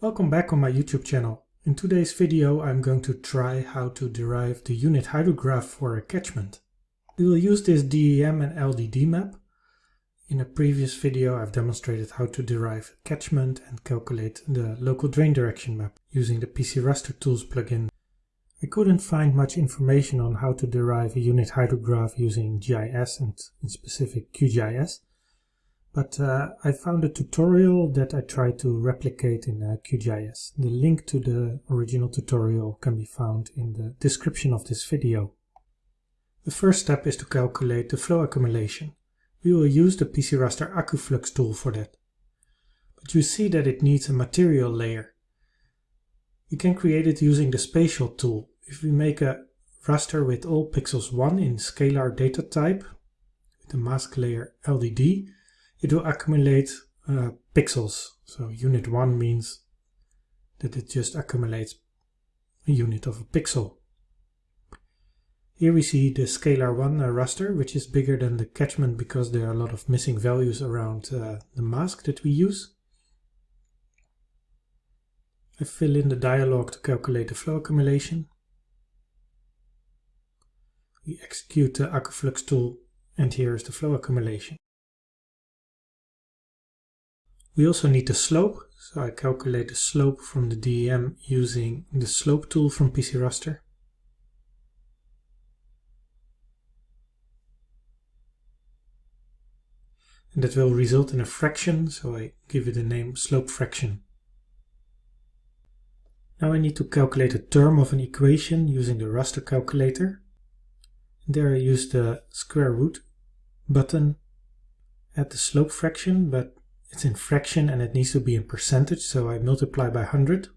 Welcome back on my YouTube channel. In today's video I'm going to try how to derive the unit hydrograph for a catchment. We will use this DEM and LDD map. In a previous video I've demonstrated how to derive catchment and calculate the local drain direction map using the PC Raster Tools plugin. I couldn't find much information on how to derive a unit hydrograph using GIS and in specific QGIS, but uh, I found a tutorial that I tried to replicate in uh, QGIS. The link to the original tutorial can be found in the description of this video. The first step is to calculate the flow accumulation. We will use the PC Raster AccuFlux tool for that. But you see that it needs a material layer. We can create it using the spatial tool. If we make a raster with all pixels 1 in scalar data type, with the mask layer LDD, it will accumulate uh, pixels. So unit 1 means that it just accumulates a unit of a pixel. Here we see the scalar 1 uh, raster, which is bigger than the catchment because there are a lot of missing values around uh, the mask that we use. I fill in the dialog to calculate the flow accumulation. We execute the AccuFlux tool and here is the flow accumulation. We also need the slope, so I calculate the slope from the DEM using the slope tool from PC Raster. And that will result in a fraction, so I give it the name slope fraction. Now I need to calculate a term of an equation using the raster calculator. There I use the square root button at the slope fraction, but it's in fraction and it needs to be in percentage, so I multiply by 100,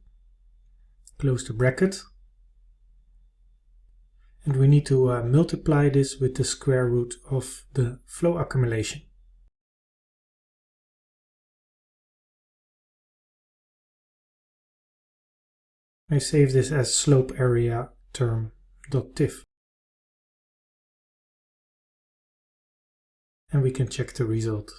close the bracket, and we need to uh, multiply this with the square root of the flow accumulation. I save this as slope area term.tif. And we can check the result.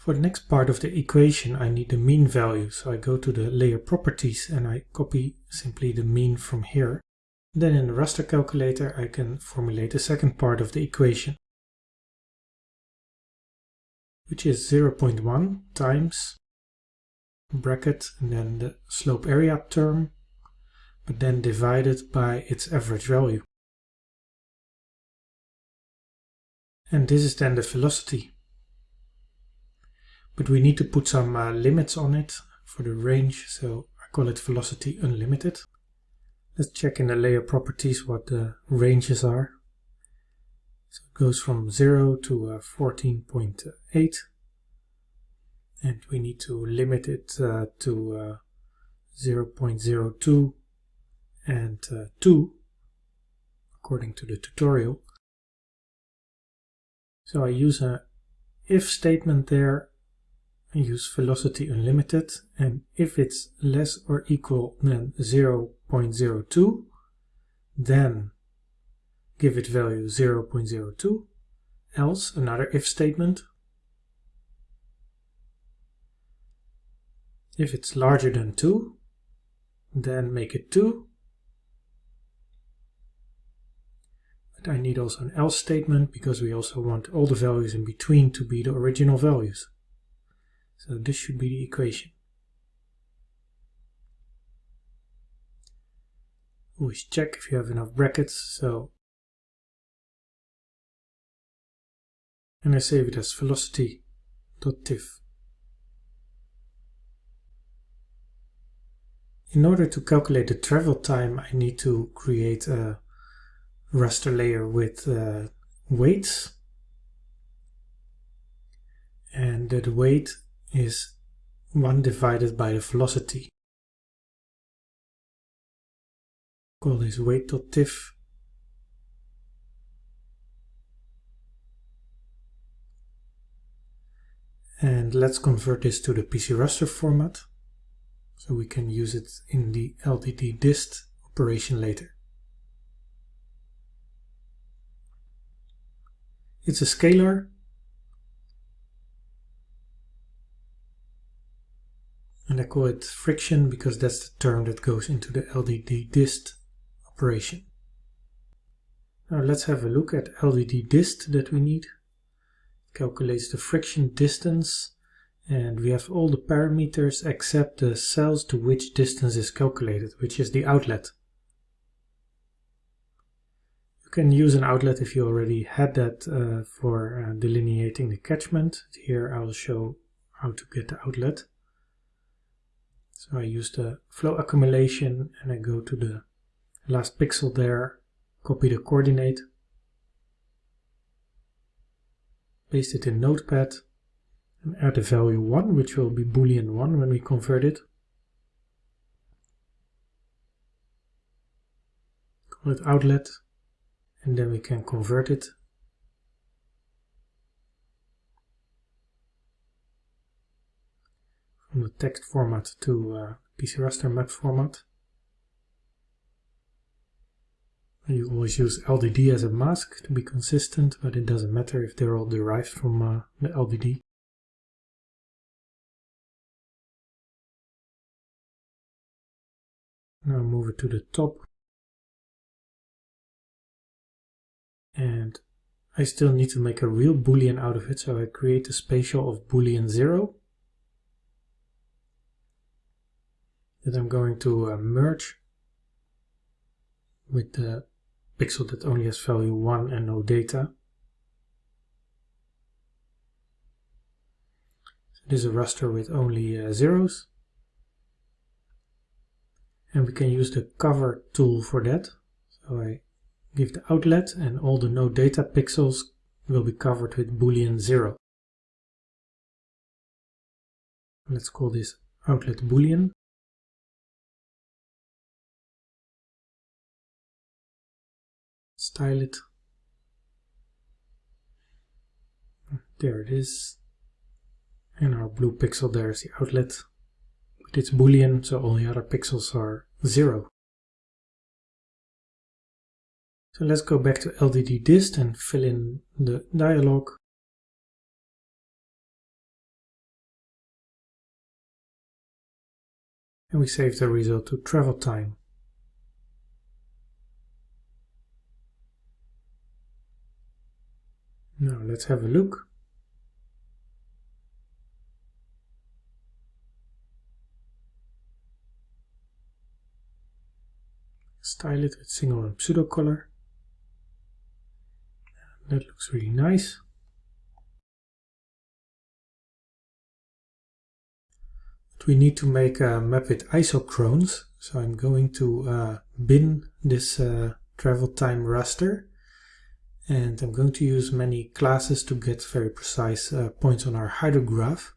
For the next part of the equation I need the mean value, so I go to the layer properties and I copy simply the mean from here. Then in the raster calculator I can formulate the second part of the equation, which is 0.1 times bracket and then the slope area term but then divided by its average value. And this is then the velocity. But we need to put some uh, limits on it for the range, so I call it velocity unlimited. Let's check in the layer properties what the ranges are. So it goes from 0 to uh, 14.8 and we need to limit it uh, to uh, 0.02 and uh, 2 according to the tutorial. So I use a if statement there, Use velocity unlimited and if it's less or equal than 0.02 then give it value 0.02 else another if statement. If it's larger than 2 then make it 2 but I need also an else statement because we also want all the values in between to be the original values. So this should be the equation. Always check if you have enough brackets. So and I save it as velocity.tif. In order to calculate the travel time, I need to create a raster layer with uh, weights and that weight is 1 divided by the velocity. Call this weight.tif and let's convert this to the PC raster format so we can use it in the LDD dist operation later. It's a scalar. And I call it friction because that's the term that goes into the LDD dist operation. Now let's have a look at LDD dist that we need. Calculates the friction distance and we have all the parameters except the cells to which distance is calculated, which is the outlet. You can use an outlet if you already had that uh, for uh, delineating the catchment. Here I'll show how to get the outlet. So I use the flow accumulation and I go to the last pixel there, copy the coordinate, paste it in Notepad, and add the value 1, which will be boolean 1 when we convert it. Call it outlet, and then we can convert it. From the text format to uh, PC raster map format. You always use LDD as a mask to be consistent, but it doesn't matter if they're all derived from uh, the LDD. Now move it to the top. And I still need to make a real boolean out of it, so I create a spatial of boolean 0. That I'm going to uh, merge with the pixel that only has value 1 and no data. So this is a raster with only uh, zeros. And we can use the cover tool for that. So I give the outlet and all the no data pixels will be covered with boolean 0. Let's call this outlet boolean. Style it. There it is. And our blue pixel there is the outlet. But it's boolean, so all the other pixels are zero. So let's go back to LDD dist and fill in the dialog. And we save the result to travel time. Now let's have a look. Style it with single and pseudo color. That looks really nice. But we need to make a map with isochrones. So I'm going to uh, bin this uh, travel time raster and I'm going to use many classes to get very precise uh, points on our hydrograph.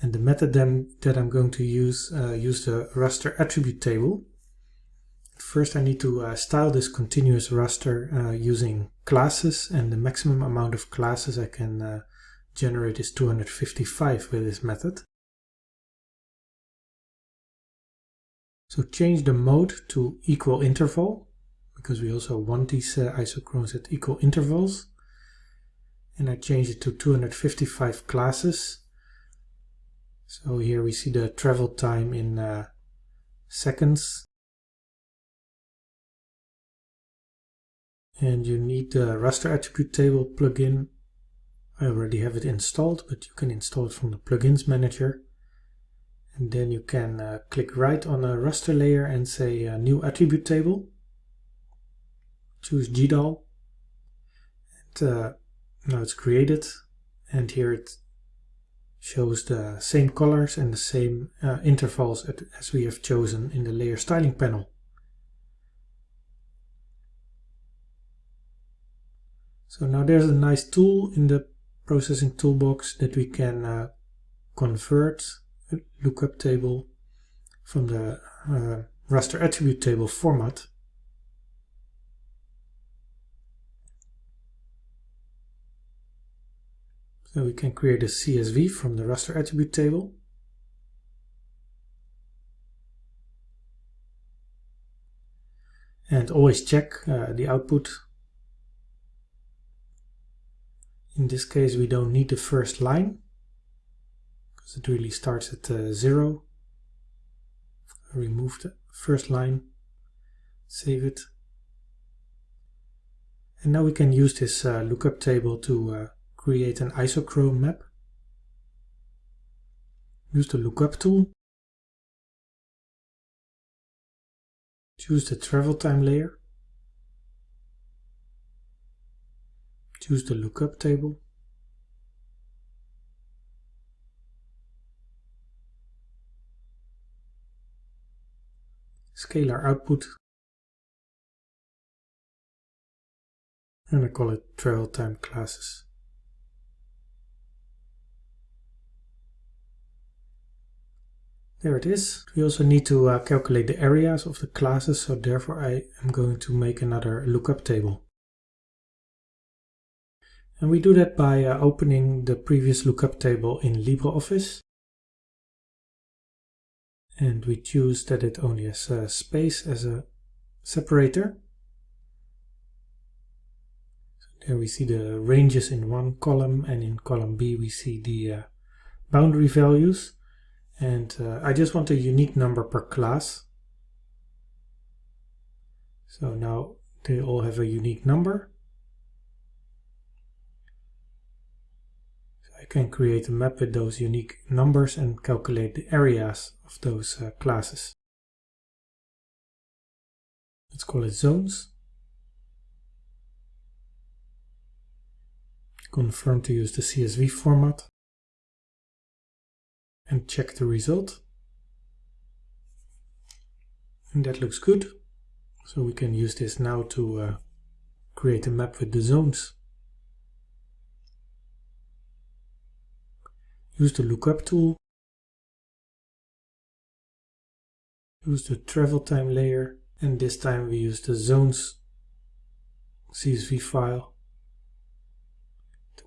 And the method that I'm going to use, uh, use the raster attribute table. First I need to uh, style this continuous raster uh, using classes and the maximum amount of classes I can uh, generate is 255 with this method. So change the mode to equal interval because we also want these uh, isochrones at equal intervals. And I change it to 255 classes. So here we see the travel time in uh, seconds. And you need the raster attribute table plugin. I already have it installed, but you can install it from the plugins manager. And then you can uh, click right on a raster layer and say uh, new attribute table choose GDAL and uh, now it's created and here it shows the same colors and the same uh, intervals as we have chosen in the layer styling panel. So now there's a nice tool in the processing toolbox that we can uh, convert a lookup table from the uh, raster attribute table format We can create a CSV from the raster attribute table. And always check uh, the output. In this case we don't need the first line because it really starts at uh, zero. remove the first line, save it. And now we can use this uh, lookup table to uh, create an isochrone map. Use the lookup tool. Choose the travel time layer. Choose the lookup table. Scalar output. And I call it travel time classes. There it is. We also need to uh, calculate the areas of the classes, so therefore I am going to make another lookup table. And we do that by uh, opening the previous lookup table in LibreOffice. And we choose that it only has uh, space as a separator. So there we see the ranges in one column and in column B we see the uh, boundary values and uh, I just want a unique number per class. So now they all have a unique number. So I can create a map with those unique numbers and calculate the areas of those uh, classes. Let's call it zones. Confirm to use the CSV format and check the result. And that looks good. So we can use this now to uh, create a map with the zones. Use the lookup tool. Use the travel time layer and this time we use the zones CSV file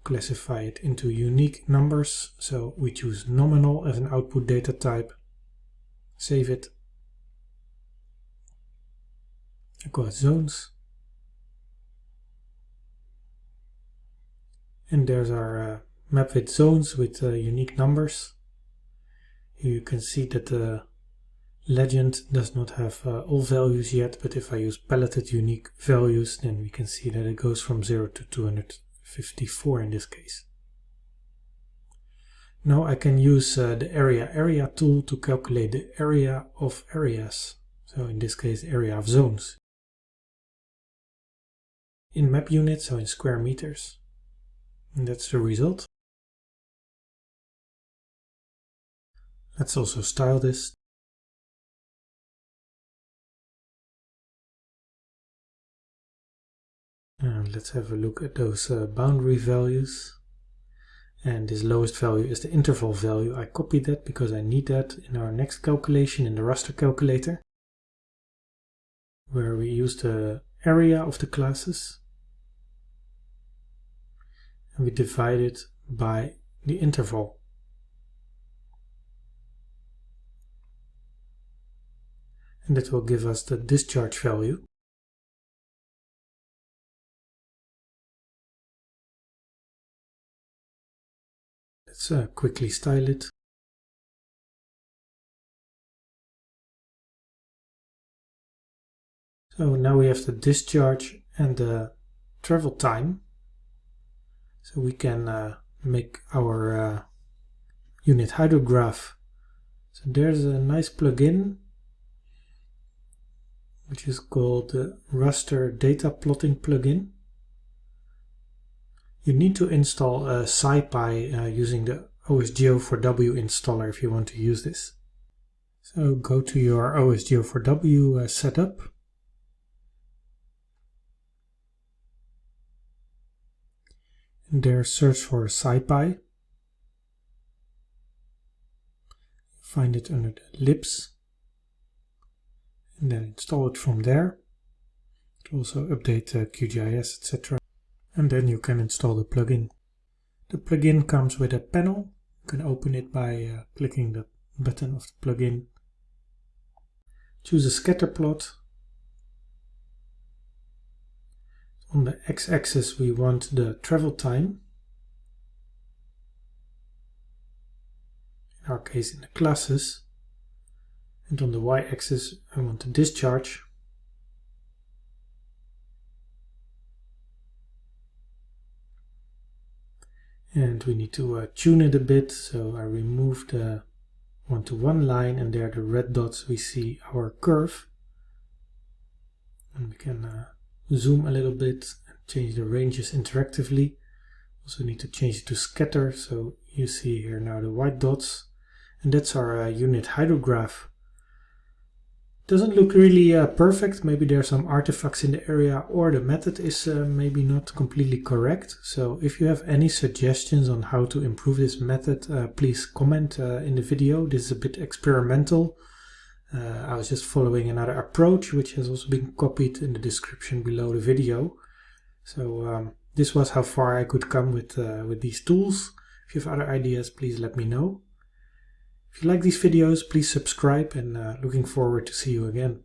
classify it into unique numbers. So we choose nominal as an output data type, save it, I call it zones. And there's our uh, map with zones with uh, unique numbers. Here you can see that the legend does not have uh, all values yet, but if I use paletted unique values, then we can see that it goes from 0 to 200 54 in this case. Now I can use uh, the area area tool to calculate the area of areas. So in this case, area of zones. In map units, so in square meters. And that's the result. Let's also style this And let's have a look at those uh, boundary values. And this lowest value is the interval value. I copied that because I need that in our next calculation in the raster calculator. Where we use the area of the classes. And we divide it by the interval. And that will give us the discharge value. Let's uh, quickly style it. So now we have the discharge and the travel time. So we can uh, make our uh, unit hydrograph. So there's a nice plugin which is called the Raster Data Plotting plugin. You need to install a SciPy uh, using the OSGeo4W installer if you want to use this. So go to your OSGeo4W uh, setup. And there search for SciPy. Find it under the libs. And then install it from there. It also update uh, QGIS, etc and then you can install the plugin. The plugin comes with a panel. You can open it by uh, clicking the button of the plugin. Choose a scatter plot. On the x-axis we want the travel time. In our case in the classes. And on the y-axis I want the discharge. And we need to uh, tune it a bit, so I remove the one-to-one -one line and there the red dots we see our curve. And we can uh, zoom a little bit and change the ranges interactively. Also need to change it to scatter, so you see here now the white dots. And that's our uh, unit hydrograph. Doesn't look really uh, perfect, maybe there are some artifacts in the area or the method is uh, maybe not completely correct. So if you have any suggestions on how to improve this method, uh, please comment uh, in the video. This is a bit experimental. Uh, I was just following another approach which has also been copied in the description below the video. So um, this was how far I could come with, uh, with these tools. If you have other ideas, please let me know. If you like these videos, please subscribe and uh, looking forward to see you again.